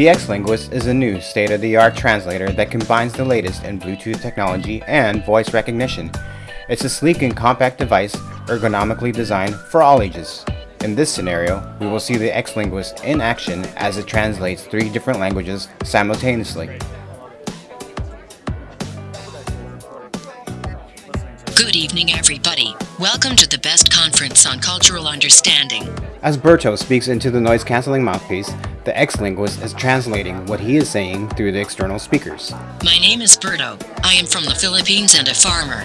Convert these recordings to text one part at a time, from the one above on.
The X-Linguist is a new state-of-the-art translator that combines the latest in Bluetooth technology and voice recognition. It's a sleek and compact device ergonomically designed for all ages. In this scenario, we will see the X-Linguist in action as it translates three different languages simultaneously. Good evening, everybody. Welcome to the best conference on cultural understanding. As Berto speaks into the noise-canceling mouthpiece, the X-Linguist is translating what he is saying through the external speakers. My name is Berto. I am from the Philippines and a farmer.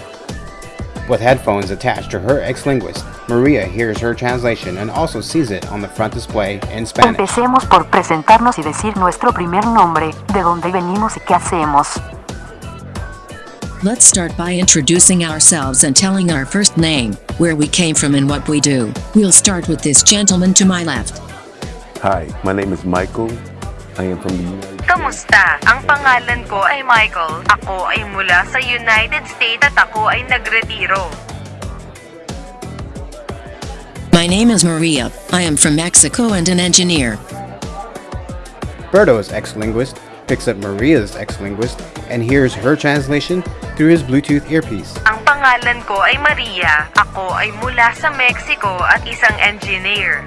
With headphones attached to her X-Linguist, Maria hears her translation and also sees it on the front display in Spanish. Empecemos por presentarnos y decir nuestro primer nombre, de dónde venimos y qué hacemos. Let's start by introducing ourselves and telling our first name, where we came from and what we do. We'll start with this gentleman to my left. Hi, my name is Michael. I am from the United States. Kamusta? Ang pangalan ko ay Michael. Ako ay mula sa United States at ako ay nagretiro. My name is Maria. I am from Mexico and an engineer. Berto's X-Linguist picks up Maria's X-Linguist and hears her translation through his Bluetooth earpiece. Ang pangalan ko ay Maria. Ako ay mula sa Mexico at isang engineer.